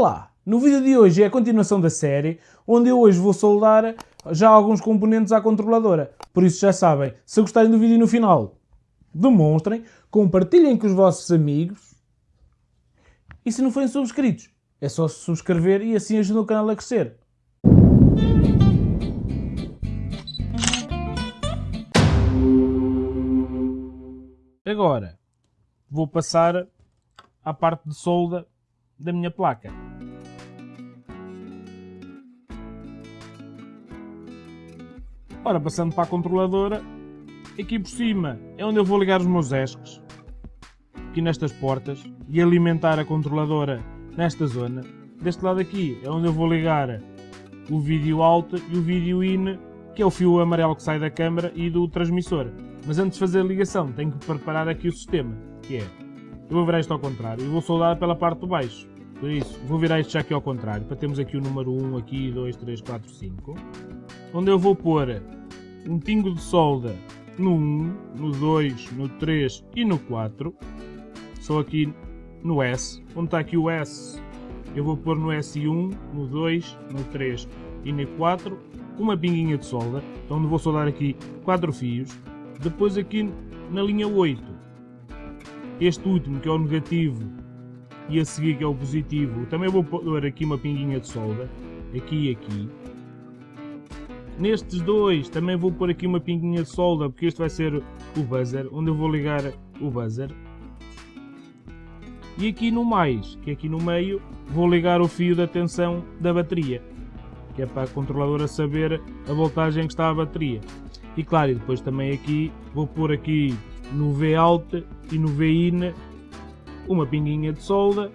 Olá! No vídeo de hoje é a continuação da série, onde eu hoje vou soldar já alguns componentes à controladora. Por isso já sabem, se gostarem do vídeo no final, demonstrem, compartilhem com os vossos amigos e se não forem subscritos, é só se subscrever e assim ajuda o canal a crescer. Agora, vou passar à parte de solda da minha placa. Ora, passando para a controladora, aqui por cima é onde eu vou ligar os meus ESCs, aqui nestas portas, e alimentar a controladora nesta zona. Deste lado aqui é onde eu vou ligar o vídeo alto e o vídeo in, que é o fio amarelo que sai da câmara e do transmissor. Mas antes de fazer a ligação, tenho que preparar aqui o sistema, que é, eu vou virar isto ao contrário e vou soldar pela parte de baixo. Por isso, vou virar isto já aqui ao contrário, para termos aqui o número 1, aqui 2, 3, 4, 5. Onde eu vou pôr um pingo de solda no 1, no 2, no 3 e no 4. Só aqui no S. Onde está aqui o S, eu vou pôr no S1, no 2, no 3 e no 4, uma pinguinha de solda, então onde vou soldar aqui 4 fios. Depois aqui na linha 8, este último que é o negativo e a seguir que é o positivo, também vou pôr aqui uma pinguinha de solda, aqui e aqui. Nestes dois também vou pôr aqui uma pinguinha de solda, porque este vai ser o buzzer, onde eu vou ligar o buzzer. E aqui no mais, que é aqui no meio, vou ligar o fio da tensão da bateria, que é para a controladora saber a voltagem que está a bateria. E claro, e depois também aqui, vou pôr aqui no V alto e no V in uma pinguinha de solda,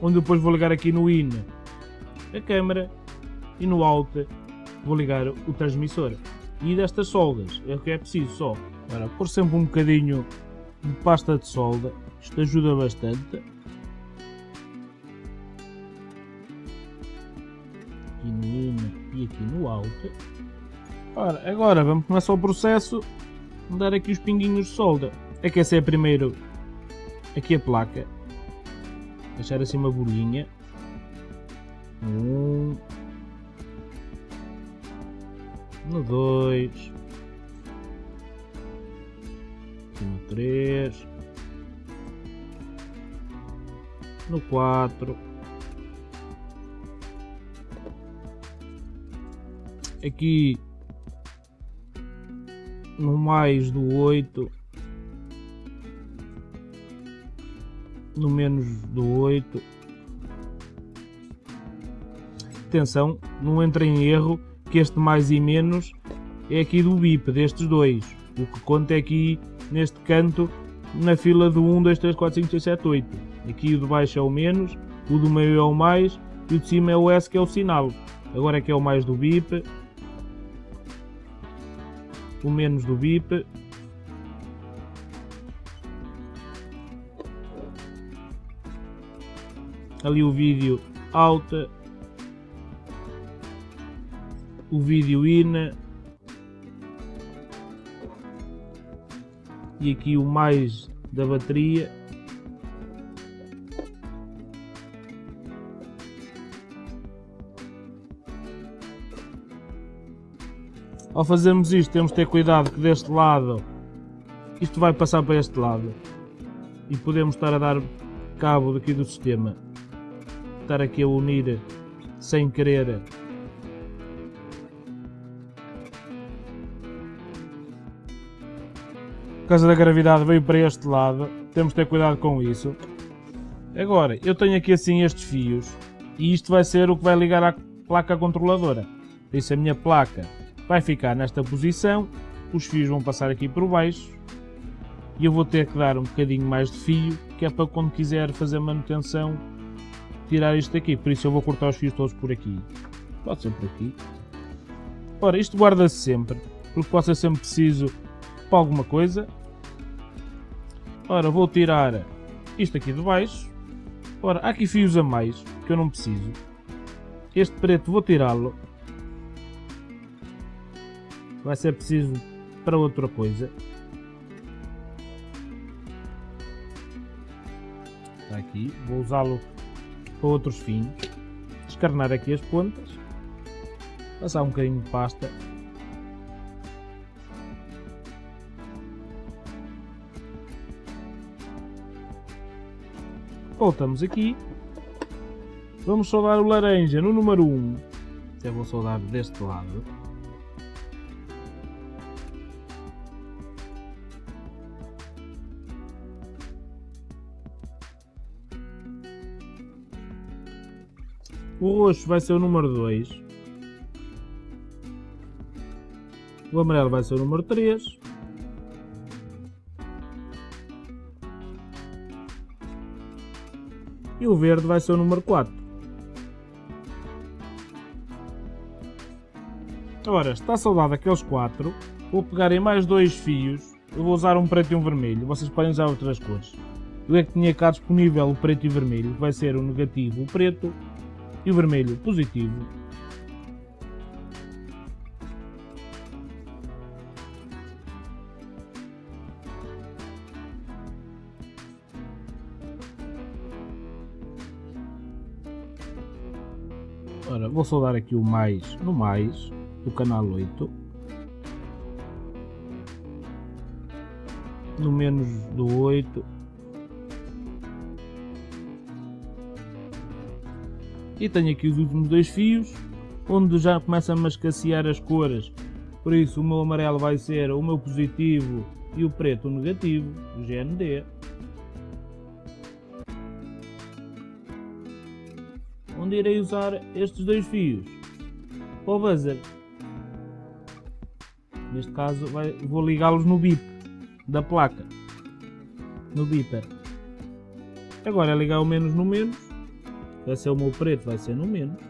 onde depois vou ligar aqui no in a câmera e no alt vou ligar o transmissor. E destas soldas é o que é preciso só. Agora, pôr sempre um bocadinho de pasta de solda, isto ajuda bastante. Aqui no in e aqui no alt. Ora, agora vamos começar o processo dar aqui os pinguinhos de solda. Aquecer primeiro aqui a placa, deixar assim uma bolinha. Um, no 2, no 3, no 4, aqui no mais do 8 no menos do 8. Atenção, não entra em erro que este mais e menos é aqui do BIP, destes dois. O que conta é aqui neste canto, na fila do 1, 2, 3, 4, 5, 6, 7, 8. Aqui o de baixo é o menos, o do meio é o mais e o de cima é o S que é o sinal. Agora é que é o mais do BIP, o menos do BIP ali o vídeo alta, o vídeo in. E aqui o mais da bateria. Ao fazermos isto temos de ter cuidado que deste lado isto vai passar para este lado. E podemos estar a dar cabo daqui do sistema. Estar aqui a unir sem querer. Por causa da gravidade veio para este lado. Temos de ter cuidado com isso. Agora eu tenho aqui assim estes fios. E isto vai ser o que vai ligar à placa controladora. Isso a minha placa vai ficar nesta posição os fios vão passar aqui por baixo e eu vou ter que dar um bocadinho mais de fio que é para quando quiser fazer manutenção tirar isto daqui, por isso eu vou cortar os fios todos por aqui. Pode ser por aqui. Ora, isto guarda-se sempre, porque pode ser sempre preciso para alguma coisa. Ora, vou tirar isto aqui de baixo. Ora, há aqui fios a mais, que eu não preciso. Este preto vou tirá-lo. Vai ser preciso para outra coisa. Está aqui, vou usá-lo para outros fins, descarnar aqui as pontas, passar um bocadinho de pasta. Voltamos aqui, vamos soldar o laranja no número 1, eu vou soldar deste lado, O roxo vai ser o número 2. O amarelo vai ser o número 3. E o verde vai ser o número 4. Agora, está soldado aqueles 4. Vou pegar em mais dois fios. Eu vou usar um preto e um vermelho. Vocês podem usar outras cores. Eu é que tinha cá disponível o preto e o vermelho. Vai ser o negativo, o preto e vermelho positivo. Ora, vou soldar aqui o mais no mais do canal 8. No menos do 8 E tenho aqui os últimos dois fios, onde já começa a escassear as cores. Por isso o meu amarelo vai ser o meu positivo e o preto o negativo, o GND. Onde irei usar estes dois fios? Para o buzzer. Neste caso vai, vou ligá-los no bip da placa. No beeper. Agora é ligar o menos no menos Vai ser o meu preto, vai ser no menos.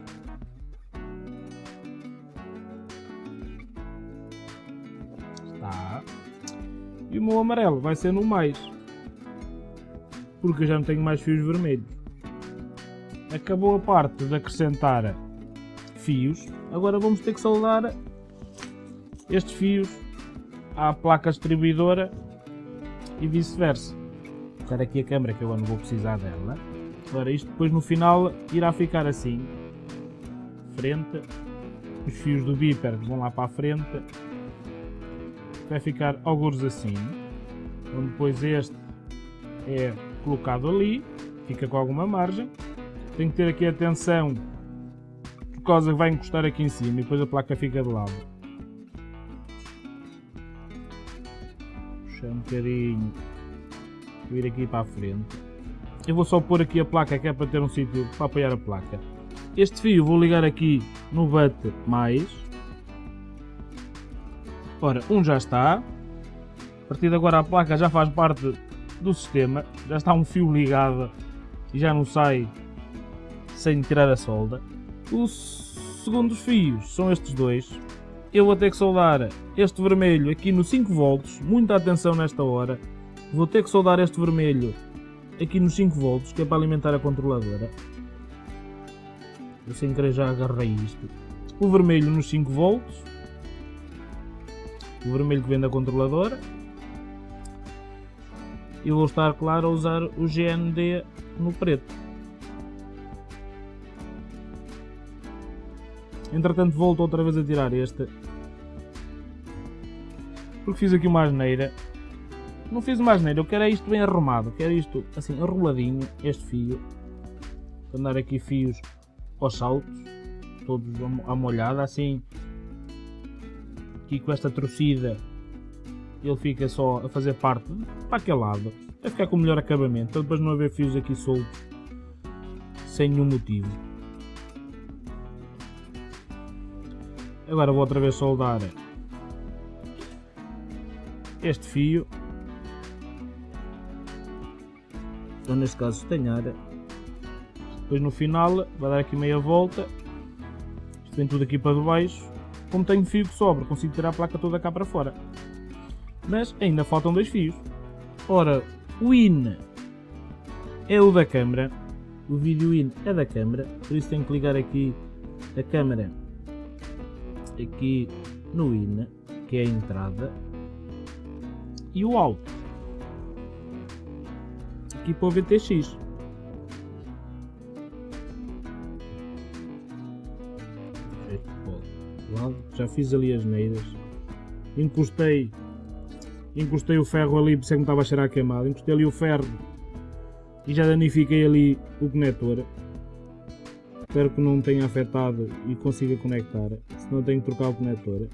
Está. E o meu amarelo vai ser no mais. Porque eu já não tenho mais fios vermelhos. Acabou a parte de acrescentar fios. Agora vamos ter que soldar estes fios à placa distribuidora e vice-versa. Vou aqui a câmera que eu não vou precisar dela. Ora, isto depois no final irá ficar assim. Frente. Os fios do bíper vão lá para a frente. Vai ficar alguns assim. Onde depois este é colocado ali. Fica com alguma margem. Tem que ter aqui atenção. Por causa que vai encostar aqui em cima e depois a placa fica de lado. Puxar um bocadinho. Vir aqui para a frente. Eu vou só pôr aqui a placa que é para ter um sítio para apoiar a placa. Este fio vou ligar aqui no BUT mais. Ora, um já está. A partir de agora a placa já faz parte do sistema. Já está um fio ligado e já não sai sem tirar a solda. Os segundos fios são estes dois. Eu vou ter que soldar este vermelho aqui no 5 volts. Muita atenção nesta hora. Vou ter que soldar este vermelho aqui nos 5 volts, que é para alimentar a controladora. Eu sem querer já agarrei isto. O vermelho nos 5 volts. O vermelho que vem da controladora. E vou estar, claro, a usar o GND no preto. Entretanto volto outra vez a tirar este. Porque fiz aqui uma asneira não fiz mais nada, eu quero é isto bem arrumado, quero isto assim enroladinho, este fio. Andar aqui fios aos saltos, todos à molhada, assim. Aqui com esta torcida ele fica só a fazer parte para aquele lado. Vai ficar com o melhor acabamento, para depois não haver fios aqui soltos sem nenhum motivo. Agora vou outra vez soldar este fio então neste caso estanhar depois no final vai dar aqui meia volta. Isto vem tudo aqui para baixo como tenho fio que sobra consigo tirar a placa toda cá para fora. Mas ainda faltam dois fios. Ora o IN é o da câmera o vídeo IN é da câmera por isso tenho que ligar aqui a câmera aqui no IN que é a entrada. E o alto aqui por VTX. Já fiz ali as neiras. Encostei, encostei o ferro ali, pensei é que me estava a cheirar a queimado. Encostei ali o ferro e já danifiquei ali o conector. Espero que não tenha afetado e consiga conectar, senão tenho que trocar o conector.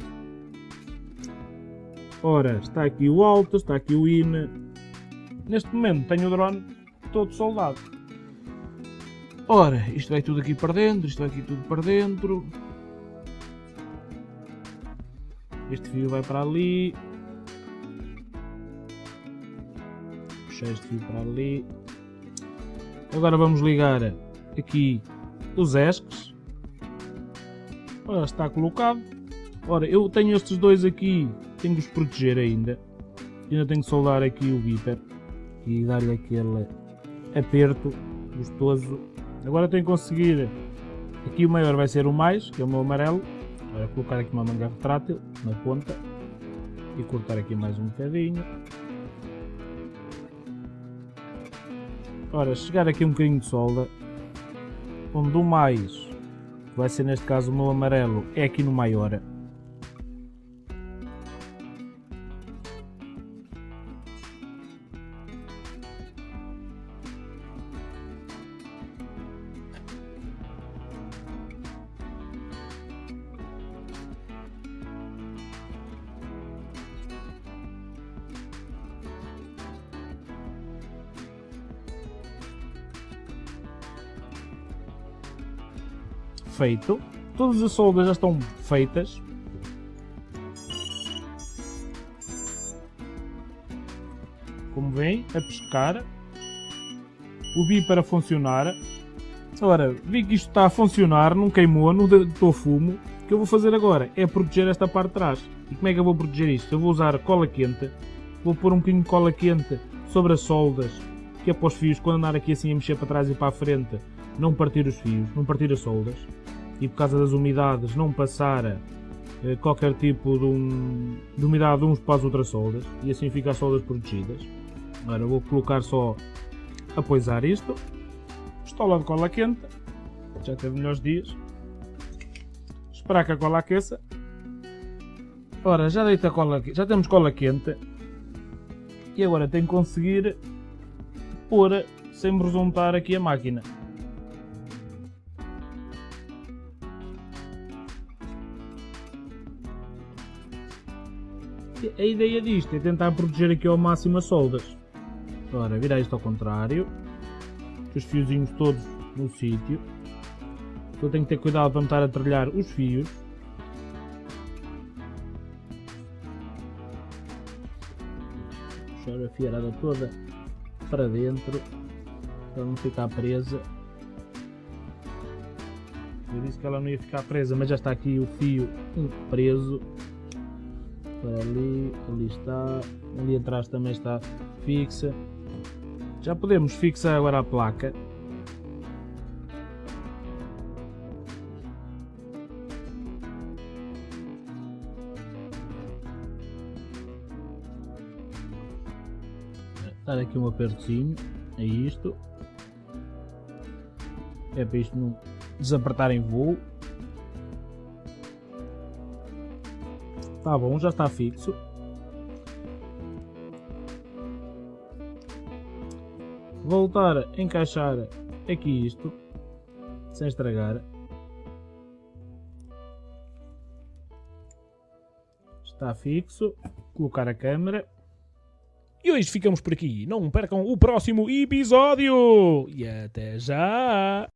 Ora, está aqui o alto, está aqui o IN, Neste momento tenho o drone todo soldado. Ora, isto vai tudo aqui para dentro, isto vai aqui tudo para dentro. Este fio vai para ali. Puxar este fio para ali. Agora vamos ligar aqui os ESCs. Ora, está colocado. Ora, eu tenho estes dois aqui, tenho que os proteger ainda. Ainda tenho que soldar aqui o Viper e dar-lhe aquele aperto gostoso. Agora tenho que conseguir, aqui o maior vai ser o mais, que é o meu amarelo. Agora colocar aqui uma manga retrátil na ponta e cortar aqui mais um bocadinho. Ora, chegar aqui um bocadinho de solda, onde o mais, vai ser neste caso o meu amarelo, é aqui no maior. Feito. Todas as soldas já estão feitas. Como vem, a pescar. O bi para funcionar. Ora, vi que isto está a funcionar, não queimou, não deitou fumo. O que eu vou fazer agora é proteger esta parte de trás. E como é que eu vou proteger isto? Eu vou usar cola quente. Vou pôr um bocadinho de cola quente sobre as soldas, que é para os fios, quando andar aqui assim a mexer para trás e para a frente, não partir os fios, não partir as soldas e por causa das umidades não passar eh, qualquer tipo de, um, de, umidade uns para as outras soldas e assim fica as soldas protegidas. Agora vou colocar só a poisar isto, pistola de cola quente, já teve melhores dias, esperar que a cola aqueça. Ora, já deita cola, já temos cola quente e agora tenho que conseguir pôr sem me aqui a máquina. A ideia disto é tentar proteger aqui ao máximo as soldas. Ora, virar isto ao contrário. Os fiozinhos todos no sítio. Então tenho que ter cuidado para não estar a trilhar os fios. Puxar a fiarada toda para dentro. Para não ficar presa. Eu disse que ela não ia ficar presa, mas já está aqui o fio preso para ali, ali está, ali atrás também está fixa. Já podemos fixar agora a placa. Dar aqui um apertozinho, é isto. É para isto não desapertar em voo. Tá bom, já está fixo. Voltar a encaixar aqui isto, sem estragar. Está fixo. Colocar a câmera. E hoje ficamos por aqui. Não percam o próximo episódio. E até já!